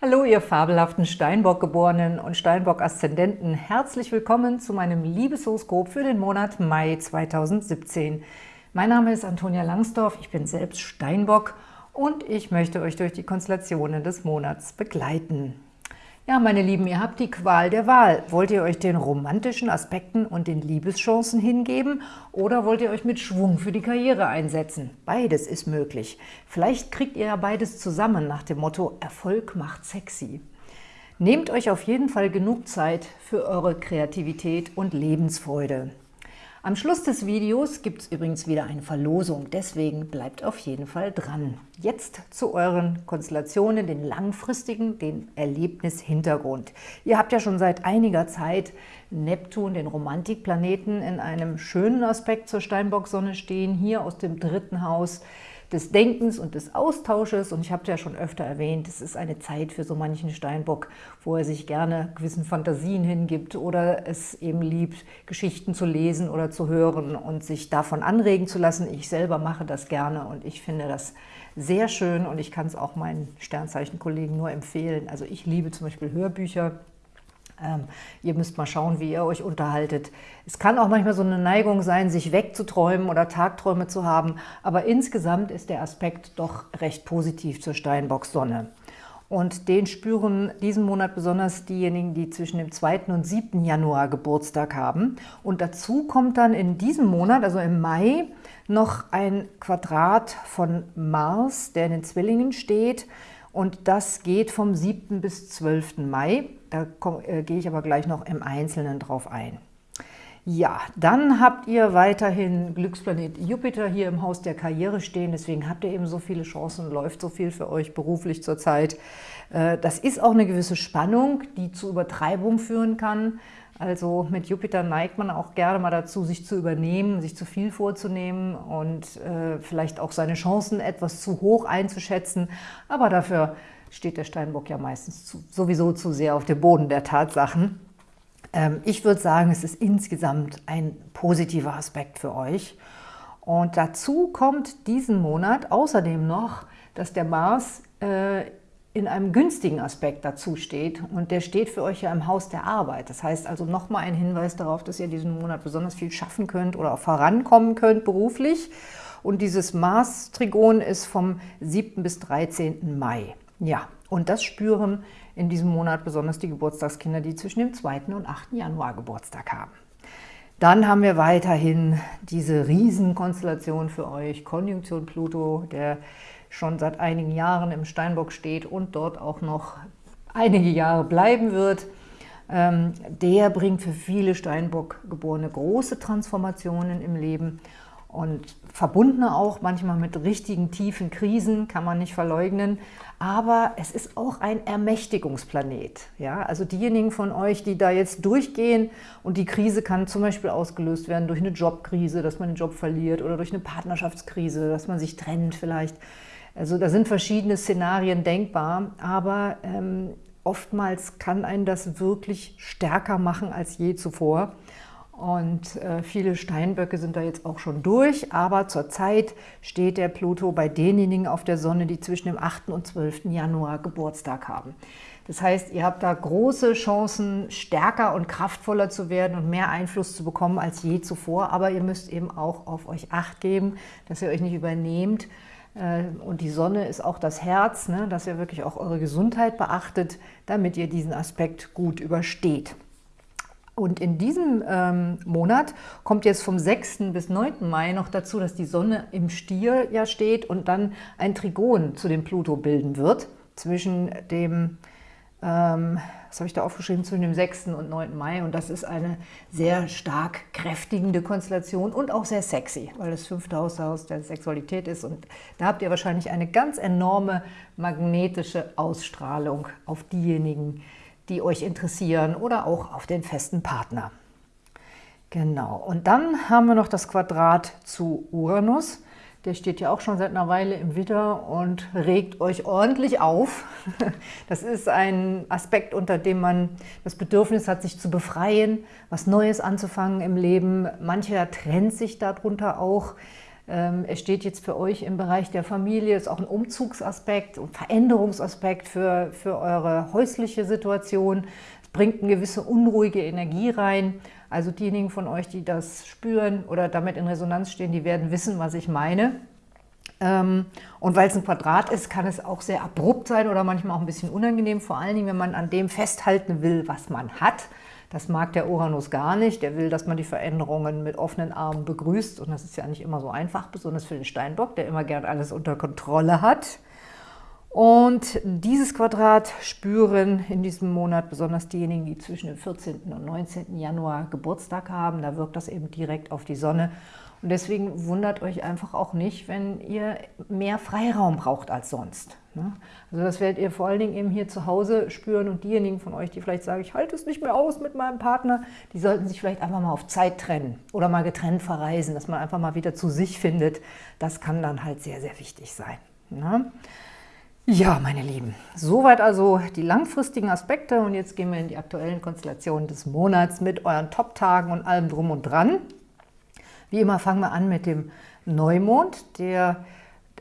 Hallo, ihr fabelhaften Steinbock-Geborenen und Steinbock-Aszendenten. Herzlich willkommen zu meinem Liebeshoroskop für den Monat Mai 2017. Mein Name ist Antonia Langsdorf, ich bin selbst Steinbock und ich möchte euch durch die Konstellationen des Monats begleiten. Ja, meine Lieben, ihr habt die Qual der Wahl. Wollt ihr euch den romantischen Aspekten und den Liebeschancen hingeben oder wollt ihr euch mit Schwung für die Karriere einsetzen? Beides ist möglich. Vielleicht kriegt ihr ja beides zusammen nach dem Motto Erfolg macht sexy. Nehmt euch auf jeden Fall genug Zeit für eure Kreativität und Lebensfreude. Am Schluss des Videos gibt es übrigens wieder eine Verlosung, deswegen bleibt auf jeden Fall dran. Jetzt zu euren Konstellationen, den langfristigen, den Erlebnishintergrund. Ihr habt ja schon seit einiger Zeit Neptun, den Romantikplaneten, in einem schönen Aspekt zur Steinbock-Sonne stehen, hier aus dem dritten Haus des Denkens und des Austausches. Und ich habe ja schon öfter erwähnt, es ist eine Zeit für so manchen Steinbock, wo er sich gerne gewissen Fantasien hingibt oder es eben liebt, Geschichten zu lesen oder zu hören und sich davon anregen zu lassen. Ich selber mache das gerne und ich finde das sehr schön und ich kann es auch meinen Sternzeichenkollegen nur empfehlen. Also ich liebe zum Beispiel Hörbücher, ähm, ihr müsst mal schauen, wie ihr euch unterhaltet. Es kann auch manchmal so eine Neigung sein, sich wegzuträumen oder Tagträume zu haben, aber insgesamt ist der Aspekt doch recht positiv zur Steinbock-Sonne. Und den spüren diesen Monat besonders diejenigen, die zwischen dem 2. und 7. Januar Geburtstag haben. Und dazu kommt dann in diesem Monat, also im Mai, noch ein Quadrat von Mars, der in den Zwillingen steht. Und das geht vom 7. bis 12. Mai. Da äh, gehe ich aber gleich noch im Einzelnen drauf ein. Ja, dann habt ihr weiterhin Glücksplanet Jupiter hier im Haus der Karriere stehen, deswegen habt ihr eben so viele Chancen, läuft so viel für euch beruflich zurzeit. Äh, das ist auch eine gewisse Spannung, die zu Übertreibung führen kann. Also mit Jupiter neigt man auch gerne mal dazu, sich zu übernehmen, sich zu viel vorzunehmen und äh, vielleicht auch seine Chancen etwas zu hoch einzuschätzen. Aber dafür steht der Steinbock ja meistens zu, sowieso zu sehr auf dem Boden der Tatsachen. Ähm, ich würde sagen, es ist insgesamt ein positiver Aspekt für euch. Und dazu kommt diesen Monat außerdem noch, dass der Mars äh, in einem günstigen Aspekt dazu steht. Und der steht für euch ja im Haus der Arbeit. Das heißt also nochmal ein Hinweis darauf, dass ihr diesen Monat besonders viel schaffen könnt oder auch vorankommen könnt beruflich. Und dieses Mars-Trigon ist vom 7. bis 13. Mai. Ja, und das spüren in diesem Monat besonders die Geburtstagskinder, die zwischen dem 2. und 8. Januar Geburtstag haben. Dann haben wir weiterhin diese Riesenkonstellation für euch, Konjunktion Pluto, der schon seit einigen Jahren im Steinbock steht und dort auch noch einige Jahre bleiben wird. Ähm, der bringt für viele Steinbock-Geborene große Transformationen im Leben und verbundene auch manchmal mit richtigen tiefen Krisen, kann man nicht verleugnen. Aber es ist auch ein Ermächtigungsplanet. Ja? Also diejenigen von euch, die da jetzt durchgehen und die Krise kann zum Beispiel ausgelöst werden durch eine Jobkrise, dass man den Job verliert oder durch eine Partnerschaftskrise, dass man sich trennt vielleicht. Also da sind verschiedene Szenarien denkbar, aber ähm, oftmals kann einen das wirklich stärker machen als je zuvor. Und äh, viele Steinböcke sind da jetzt auch schon durch, aber zurzeit steht der Pluto bei denjenigen auf der Sonne, die zwischen dem 8. und 12. Januar Geburtstag haben. Das heißt, ihr habt da große Chancen, stärker und kraftvoller zu werden und mehr Einfluss zu bekommen als je zuvor, aber ihr müsst eben auch auf euch Acht geben, dass ihr euch nicht übernehmt. Äh, und die Sonne ist auch das Herz, ne, dass ihr wirklich auch eure Gesundheit beachtet, damit ihr diesen Aspekt gut übersteht. Und in diesem ähm, Monat kommt jetzt vom 6. bis 9. Mai noch dazu, dass die Sonne im Stier ja steht und dann ein Trigon zu dem Pluto bilden wird, zwischen dem, ähm, was habe ich da aufgeschrieben, zwischen dem 6. und 9. Mai. Und das ist eine sehr stark kräftigende Konstellation und auch sehr sexy, weil das fünfte Haus Haus der Sexualität ist. Und da habt ihr wahrscheinlich eine ganz enorme magnetische Ausstrahlung auf diejenigen, die die euch interessieren oder auch auf den festen Partner. Genau, und dann haben wir noch das Quadrat zu Uranus. Der steht ja auch schon seit einer Weile im Widder und regt euch ordentlich auf. Das ist ein Aspekt, unter dem man das Bedürfnis hat, sich zu befreien, was Neues anzufangen im Leben. Mancher trennt sich darunter auch. Ähm, er steht jetzt für euch im Bereich der Familie, ist auch ein Umzugsaspekt und Veränderungsaspekt für, für eure häusliche Situation. Es bringt eine gewisse unruhige Energie rein. Also diejenigen von euch, die das spüren oder damit in Resonanz stehen, die werden wissen, was ich meine. Ähm, und weil es ein Quadrat ist, kann es auch sehr abrupt sein oder manchmal auch ein bisschen unangenehm, vor allen Dingen, wenn man an dem festhalten will, was man hat. Das mag der Uranus gar nicht. Der will, dass man die Veränderungen mit offenen Armen begrüßt. Und das ist ja nicht immer so einfach, besonders für den Steinbock, der immer gern alles unter Kontrolle hat. Und dieses Quadrat spüren in diesem Monat besonders diejenigen, die zwischen dem 14. und 19. Januar Geburtstag haben. Da wirkt das eben direkt auf die Sonne. Und deswegen wundert euch einfach auch nicht, wenn ihr mehr Freiraum braucht als sonst. Ne? Also das werdet ihr vor allen Dingen eben hier zu Hause spüren und diejenigen von euch, die vielleicht sagen, ich halte es nicht mehr aus mit meinem Partner, die sollten sich vielleicht einfach mal auf Zeit trennen oder mal getrennt verreisen, dass man einfach mal wieder zu sich findet. Das kann dann halt sehr, sehr wichtig sein. Ne? Ja, meine Lieben, soweit also die langfristigen Aspekte und jetzt gehen wir in die aktuellen Konstellationen des Monats mit euren Top-Tagen und allem drum und dran. Wie immer fangen wir an mit dem Neumond, der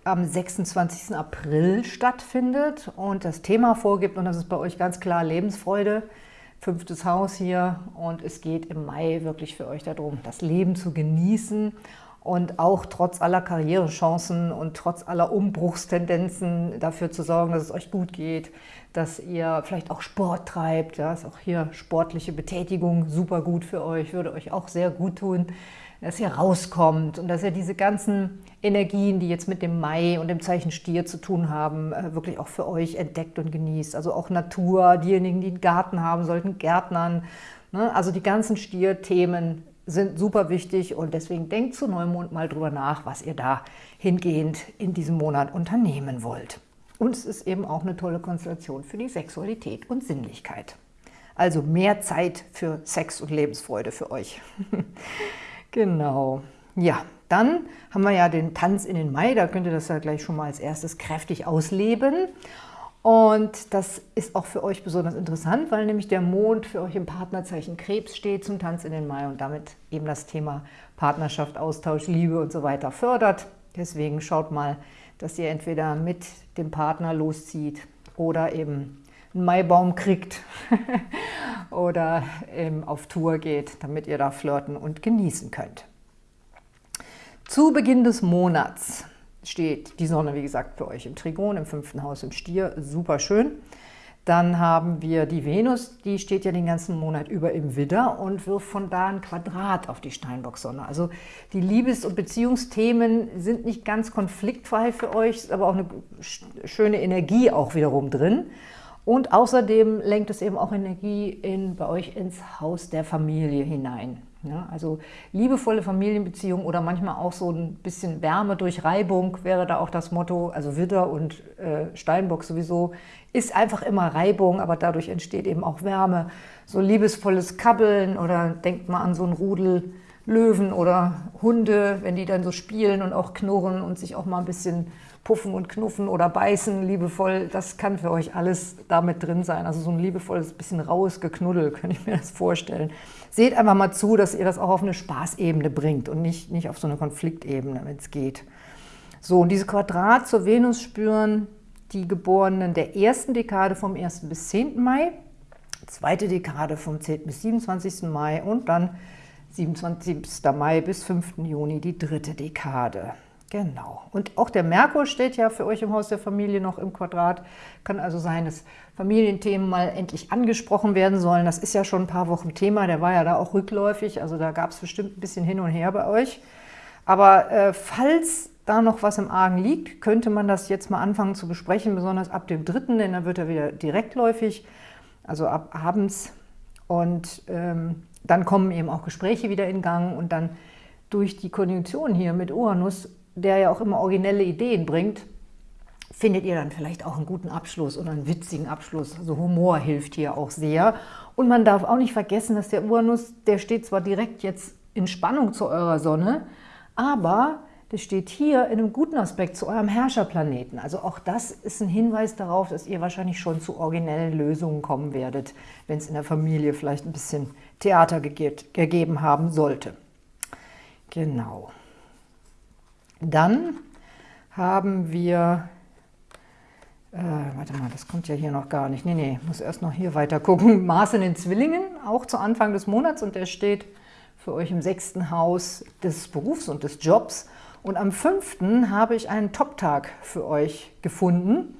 am 26. April stattfindet und das Thema vorgibt, und das ist bei euch ganz klar Lebensfreude, fünftes Haus hier. Und es geht im Mai wirklich für euch darum, das Leben zu genießen. Und auch trotz aller Karrierechancen und trotz aller Umbruchstendenzen dafür zu sorgen, dass es euch gut geht, dass ihr vielleicht auch Sport treibt, ja, ist auch hier sportliche Betätigung super gut für euch, würde euch auch sehr gut tun, dass ihr rauskommt und dass ihr diese ganzen Energien, die jetzt mit dem Mai und dem Zeichen Stier zu tun haben, äh, wirklich auch für euch entdeckt und genießt. Also auch Natur, diejenigen, die einen Garten haben, sollten Gärtnern. Ne? Also die ganzen Stier-Themen sind super wichtig und deswegen denkt zu Neumond mal drüber nach, was ihr da hingehend in diesem Monat unternehmen wollt. Und es ist eben auch eine tolle Konstellation für die Sexualität und Sinnlichkeit. Also mehr Zeit für Sex und Lebensfreude für euch. Genau. Ja, dann haben wir ja den Tanz in den Mai. Da könnt ihr das ja gleich schon mal als erstes kräftig ausleben. Und das ist auch für euch besonders interessant, weil nämlich der Mond für euch im Partnerzeichen Krebs steht zum Tanz in den Mai und damit eben das Thema Partnerschaft, Austausch, Liebe und so weiter fördert. Deswegen schaut mal, dass ihr entweder mit dem Partner loszieht oder eben einen Maibaum kriegt oder ähm, auf Tour geht, damit ihr da flirten und genießen könnt. Zu Beginn des Monats steht die Sonne, wie gesagt, für euch im Trigon, im fünften Haus im Stier, super schön. Dann haben wir die Venus, die steht ja den ganzen Monat über im Widder und wirft von da ein Quadrat auf die Steinbock-Sonne. Also die Liebes- und Beziehungsthemen sind nicht ganz konfliktfrei für euch, ist aber auch eine schöne Energie auch wiederum drin. Und außerdem lenkt es eben auch Energie in, bei euch ins Haus der Familie hinein. Ja, also liebevolle Familienbeziehungen oder manchmal auch so ein bisschen Wärme durch Reibung wäre da auch das Motto. Also Widder und äh, Steinbock sowieso ist einfach immer Reibung, aber dadurch entsteht eben auch Wärme. So liebesvolles Kabbeln oder denkt mal an so ein Rudel Löwen oder Hunde, wenn die dann so spielen und auch knurren und sich auch mal ein bisschen puffen und knuffen oder beißen, liebevoll, das kann für euch alles damit drin sein. Also so ein liebevolles, bisschen raues Geknuddel, könnte ich mir das vorstellen. Seht einfach mal zu, dass ihr das auch auf eine Spaßebene bringt und nicht, nicht auf so eine Konfliktebene, wenn es geht. So, und diese Quadrat zur Venus spüren die Geborenen der ersten Dekade vom 1. bis 10. Mai, zweite Dekade vom 10. bis 27. Mai und dann 27. Mai bis 5. Juni die dritte Dekade. Genau. Und auch der Merkur steht ja für euch im Haus der Familie noch im Quadrat. Kann also sein, dass Familienthemen mal endlich angesprochen werden sollen. Das ist ja schon ein paar Wochen Thema. Der war ja da auch rückläufig. Also da gab es bestimmt ein bisschen hin und her bei euch. Aber äh, falls da noch was im Argen liegt, könnte man das jetzt mal anfangen zu besprechen, besonders ab dem 3., denn dann wird er wieder direktläufig, also ab abends. Und ähm, dann kommen eben auch Gespräche wieder in Gang und dann durch die Konjunktion hier mit Uranus der ja auch immer originelle Ideen bringt, findet ihr dann vielleicht auch einen guten Abschluss oder einen witzigen Abschluss. Also Humor hilft hier auch sehr. Und man darf auch nicht vergessen, dass der Uranus, der steht zwar direkt jetzt in Spannung zu eurer Sonne, aber der steht hier in einem guten Aspekt zu eurem Herrscherplaneten. Also auch das ist ein Hinweis darauf, dass ihr wahrscheinlich schon zu originellen Lösungen kommen werdet, wenn es in der Familie vielleicht ein bisschen Theater gegeben haben sollte. Genau. Dann haben wir, äh, warte mal, das kommt ja hier noch gar nicht. Nee, nee, muss erst noch hier weiter gucken. Mars in den Zwillingen, auch zu Anfang des Monats und der steht für euch im sechsten Haus des Berufs und des Jobs. Und am fünften habe ich einen Top-Tag für euch gefunden.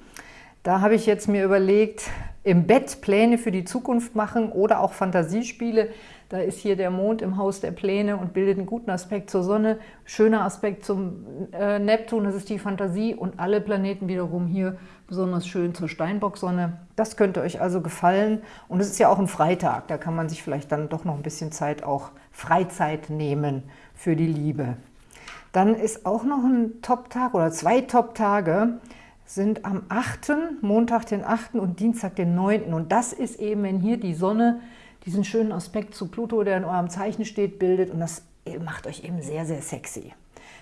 Da habe ich jetzt mir überlegt, im Bett Pläne für die Zukunft machen oder auch Fantasiespiele. Da ist hier der Mond im Haus der Pläne und bildet einen guten Aspekt zur Sonne. Schöner Aspekt zum äh, Neptun, das ist die Fantasie. Und alle Planeten wiederum hier besonders schön zur Steinbock-Sonne. Das könnte euch also gefallen. Und es ist ja auch ein Freitag, da kann man sich vielleicht dann doch noch ein bisschen Zeit, auch Freizeit nehmen für die Liebe. Dann ist auch noch ein Top-Tag oder zwei Top-Tage sind am 8., Montag den 8. und Dienstag den 9. Und das ist eben, wenn hier die Sonne diesen schönen Aspekt zu Pluto, der in eurem Zeichen steht, bildet. Und das macht euch eben sehr, sehr sexy.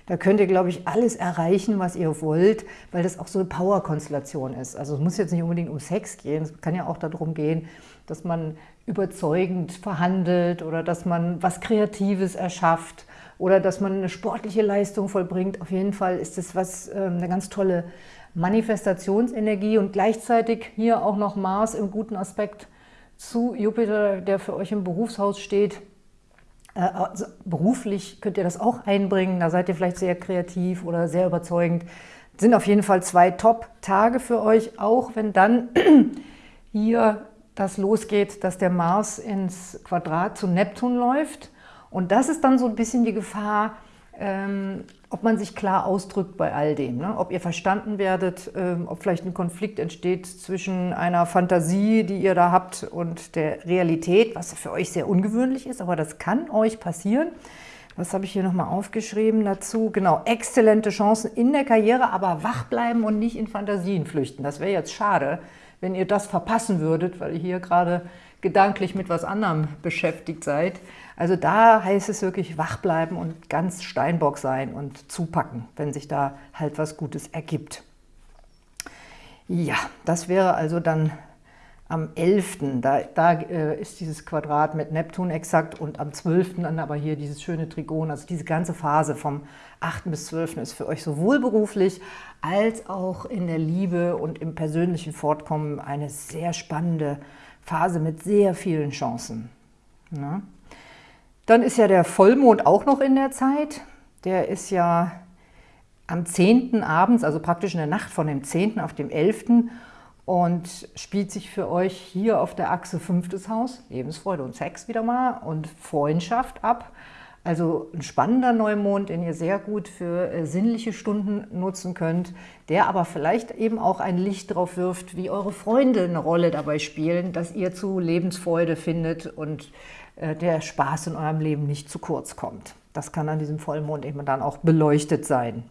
Da könnt ihr, glaube ich, alles erreichen, was ihr wollt, weil das auch so eine Power-Konstellation ist. Also es muss jetzt nicht unbedingt um Sex gehen, es kann ja auch darum gehen, dass man überzeugend verhandelt oder dass man was Kreatives erschafft oder dass man eine sportliche Leistung vollbringt. Auf jeden Fall ist das was, ähm, eine ganz tolle Manifestationsenergie und gleichzeitig hier auch noch Mars im guten Aspekt zu Jupiter, der für euch im Berufshaus steht. Äh, also beruflich könnt ihr das auch einbringen, da seid ihr vielleicht sehr kreativ oder sehr überzeugend. Sind auf jeden Fall zwei Top-Tage für euch, auch wenn dann hier das losgeht, dass der Mars ins Quadrat zu Neptun läuft. Und das ist dann so ein bisschen die Gefahr, ähm, ob man sich klar ausdrückt bei all dem, ne? ob ihr verstanden werdet, ähm, ob vielleicht ein Konflikt entsteht zwischen einer Fantasie, die ihr da habt und der Realität, was für euch sehr ungewöhnlich ist, aber das kann euch passieren. Was habe ich hier nochmal aufgeschrieben dazu? Genau, exzellente Chancen in der Karriere, aber wach bleiben und nicht in Fantasien flüchten. Das wäre jetzt schade, wenn ihr das verpassen würdet, weil ihr hier gerade gedanklich mit was anderem beschäftigt seid. Also da heißt es wirklich wach bleiben und ganz Steinbock sein und zupacken, wenn sich da halt was Gutes ergibt. Ja, das wäre also dann am 11. Da, da äh, ist dieses Quadrat mit Neptun exakt und am 12. dann aber hier dieses schöne Trigon. Also diese ganze Phase vom 8. bis 12. ist für euch sowohl beruflich als auch in der Liebe und im persönlichen Fortkommen eine sehr spannende Phase mit sehr vielen Chancen. Ja. Dann ist ja der Vollmond auch noch in der Zeit. Der ist ja am 10. abends, also praktisch in der Nacht von dem 10. auf dem 11. und spielt sich für euch hier auf der Achse 5. Haus, Lebensfreude und Sex wieder mal und Freundschaft ab. Also ein spannender Neumond, den ihr sehr gut für äh, sinnliche Stunden nutzen könnt, der aber vielleicht eben auch ein Licht drauf wirft, wie eure Freunde eine Rolle dabei spielen, dass ihr zu Lebensfreude findet und der Spaß in eurem Leben nicht zu kurz kommt. Das kann an diesem Vollmond eben dann auch beleuchtet sein.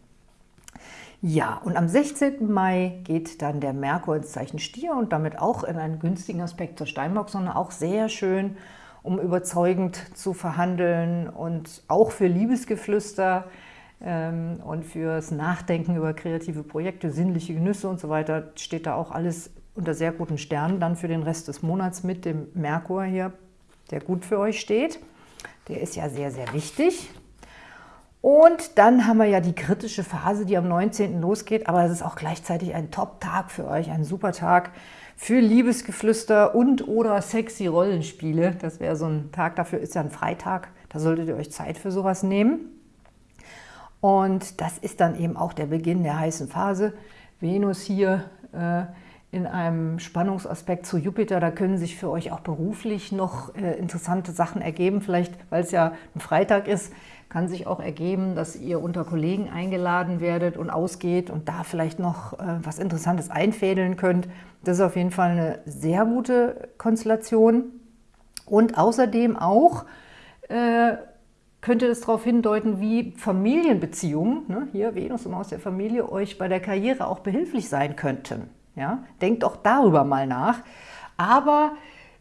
Ja, und am 16. Mai geht dann der Merkur ins Zeichen Stier und damit auch in einen günstigen Aspekt zur Steinbock-Sonne, auch sehr schön, um überzeugend zu verhandeln und auch für Liebesgeflüster ähm, und fürs Nachdenken über kreative Projekte, sinnliche Genüsse und so weiter, steht da auch alles unter sehr guten Sternen dann für den Rest des Monats mit dem Merkur hier der gut für euch steht. Der ist ja sehr, sehr wichtig. Und dann haben wir ja die kritische Phase, die am 19. losgeht, aber es ist auch gleichzeitig ein Top-Tag für euch, ein super Tag für Liebesgeflüster und oder sexy Rollenspiele. Das wäre so ein Tag, dafür ist ja ein Freitag, da solltet ihr euch Zeit für sowas nehmen. Und das ist dann eben auch der Beginn der heißen Phase. Venus hier äh, in einem Spannungsaspekt zu Jupiter. Da können sich für euch auch beruflich noch äh, interessante Sachen ergeben. Vielleicht, weil es ja ein Freitag ist, kann sich auch ergeben, dass ihr unter Kollegen eingeladen werdet und ausgeht und da vielleicht noch äh, was Interessantes einfädeln könnt. Das ist auf jeden Fall eine sehr gute Konstellation. Und außerdem auch äh, könnte das darauf hindeuten, wie Familienbeziehungen, ne, hier Venus im Haus der Familie, euch bei der Karriere auch behilflich sein könnten. Ja? Denkt auch darüber mal nach. Aber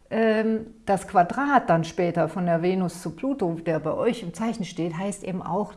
ähm, das Quadrat dann später von der Venus zu Pluto, der bei euch im Zeichen steht, heißt eben auch,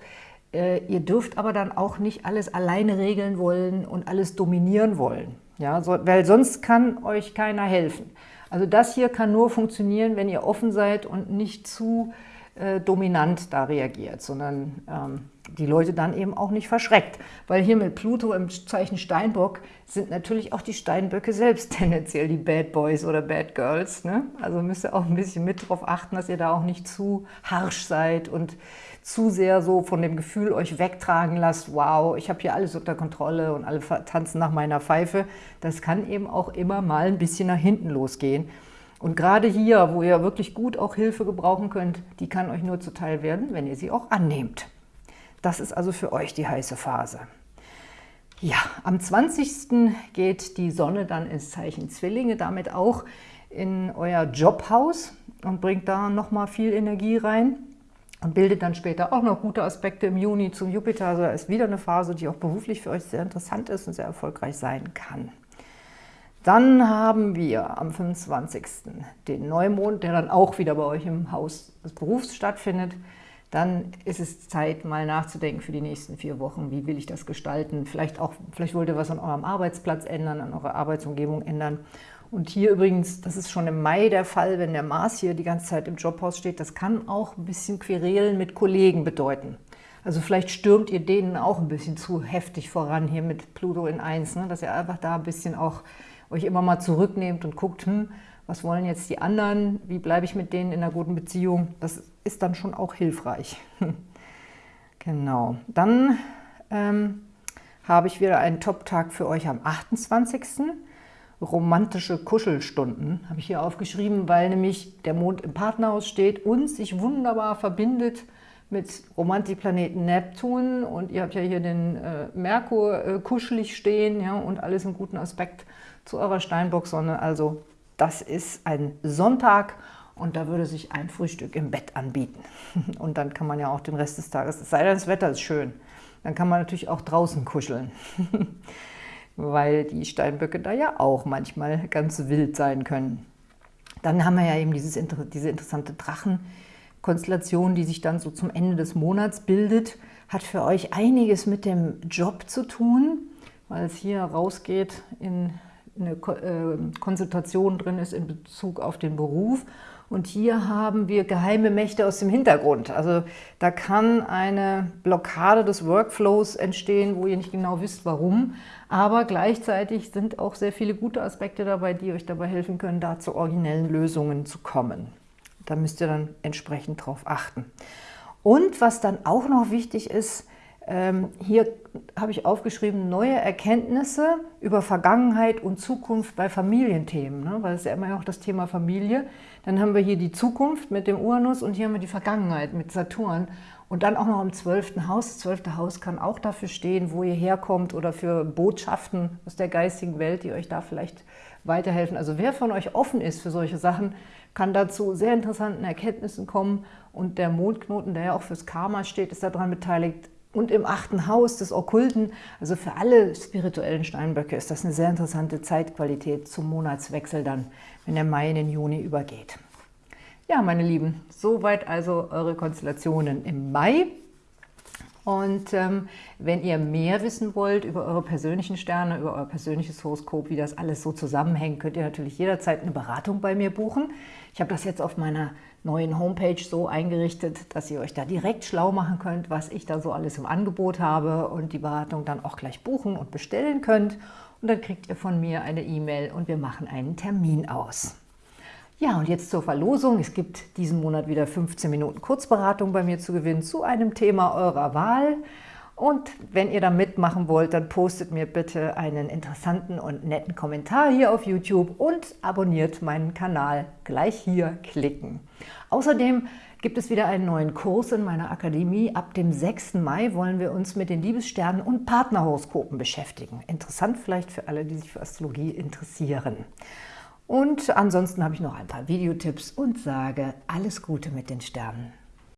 äh, ihr dürft aber dann auch nicht alles alleine regeln wollen und alles dominieren wollen. Ja? So, weil sonst kann euch keiner helfen. Also das hier kann nur funktionieren, wenn ihr offen seid und nicht zu äh, dominant da reagiert, sondern ähm, die Leute dann eben auch nicht verschreckt. Weil hier mit Pluto im Zeichen Steinbock sind natürlich auch die Steinböcke selbst tendenziell die Bad Boys oder Bad Girls. Ne? Also müsst ihr auch ein bisschen mit darauf achten, dass ihr da auch nicht zu harsch seid und zu sehr so von dem Gefühl euch wegtragen lasst, wow, ich habe hier alles unter Kontrolle und alle tanzen nach meiner Pfeife. Das kann eben auch immer mal ein bisschen nach hinten losgehen. Und gerade hier, wo ihr wirklich gut auch Hilfe gebrauchen könnt, die kann euch nur zuteil werden, wenn ihr sie auch annehmt. Das ist also für euch die heiße Phase. Ja, am 20. geht die Sonne dann ins Zeichen Zwillinge, damit auch in euer Jobhaus und bringt da nochmal viel Energie rein und bildet dann später auch noch gute Aspekte im Juni zum Jupiter. Also da ist wieder eine Phase, die auch beruflich für euch sehr interessant ist und sehr erfolgreich sein kann. Dann haben wir am 25. den Neumond, der dann auch wieder bei euch im Haus des Berufs stattfindet. Dann ist es Zeit, mal nachzudenken für die nächsten vier Wochen. Wie will ich das gestalten? Vielleicht, auch, vielleicht wollt ihr was an eurem Arbeitsplatz ändern, an eurer Arbeitsumgebung ändern. Und hier übrigens, das ist schon im Mai der Fall, wenn der Mars hier die ganze Zeit im Jobhaus steht, das kann auch ein bisschen Querelen mit Kollegen bedeuten. Also vielleicht stürmt ihr denen auch ein bisschen zu heftig voran hier mit Pluto in 1, ne? dass ihr einfach da ein bisschen auch euch immer mal zurücknehmt und guckt, hm, was wollen jetzt die anderen, wie bleibe ich mit denen in einer guten Beziehung. Das ist dann schon auch hilfreich. genau. Dann ähm, habe ich wieder einen Top-Tag für euch am 28 romantische Kuschelstunden, habe ich hier aufgeschrieben, weil nämlich der Mond im Partnerhaus steht und sich wunderbar verbindet mit Romantikplaneten Neptun und ihr habt ja hier den äh, Merkur äh, kuschelig stehen ja, und alles im guten Aspekt zu eurer Steinbock-Sonne. Also das ist ein Sonntag und da würde sich ein Frühstück im Bett anbieten. Und dann kann man ja auch den Rest des Tages, es sei denn, das Wetter ist schön, dann kann man natürlich auch draußen kuscheln. weil die Steinböcke da ja auch manchmal ganz wild sein können. Dann haben wir ja eben dieses, diese interessante Drachenkonstellation, die sich dann so zum Ende des Monats bildet. Hat für euch einiges mit dem Job zu tun, weil es hier rausgeht in eine äh, Konsultation drin ist in Bezug auf den Beruf. Und hier haben wir geheime Mächte aus dem Hintergrund. Also da kann eine Blockade des Workflows entstehen, wo ihr nicht genau wisst, warum. Aber gleichzeitig sind auch sehr viele gute Aspekte dabei, die euch dabei helfen können, da zu originellen Lösungen zu kommen. Da müsst ihr dann entsprechend drauf achten. Und was dann auch noch wichtig ist, ähm, hier habe ich aufgeschrieben, neue Erkenntnisse über Vergangenheit und Zukunft bei Familienthemen, ne? weil es ja immer auch das Thema Familie. Dann haben wir hier die Zukunft mit dem Uranus und hier haben wir die Vergangenheit mit Saturn. Und dann auch noch im zwölften Haus. Das zwölfte Haus kann auch dafür stehen, wo ihr herkommt oder für Botschaften aus der geistigen Welt, die euch da vielleicht weiterhelfen. Also wer von euch offen ist für solche Sachen, kann dazu sehr interessanten Erkenntnissen kommen. Und der Mondknoten, der ja auch fürs Karma steht, ist daran beteiligt, und im achten Haus des Okkulten. Also für alle spirituellen Steinböcke ist das eine sehr interessante Zeitqualität zum Monatswechsel dann, wenn der Mai in den Juni übergeht. Ja, meine Lieben, soweit also eure Konstellationen im Mai. Und ähm, wenn ihr mehr wissen wollt über eure persönlichen Sterne, über euer persönliches Horoskop, wie das alles so zusammenhängt, könnt ihr natürlich jederzeit eine Beratung bei mir buchen. Ich habe das jetzt auf meiner neuen Homepage so eingerichtet, dass ihr euch da direkt schlau machen könnt, was ich da so alles im Angebot habe und die Beratung dann auch gleich buchen und bestellen könnt. Und dann kriegt ihr von mir eine E-Mail und wir machen einen Termin aus. Ja, und jetzt zur Verlosung. Es gibt diesen Monat wieder 15 Minuten Kurzberatung bei mir zu gewinnen zu einem Thema eurer Wahl. Und wenn ihr da mitmachen wollt, dann postet mir bitte einen interessanten und netten Kommentar hier auf YouTube und abonniert meinen Kanal. Gleich hier klicken. Außerdem gibt es wieder einen neuen Kurs in meiner Akademie. Ab dem 6. Mai wollen wir uns mit den Liebessternen und Partnerhoroskopen beschäftigen. Interessant vielleicht für alle, die sich für Astrologie interessieren. Und ansonsten habe ich noch ein paar Videotipps und sage alles Gute mit den Sternen.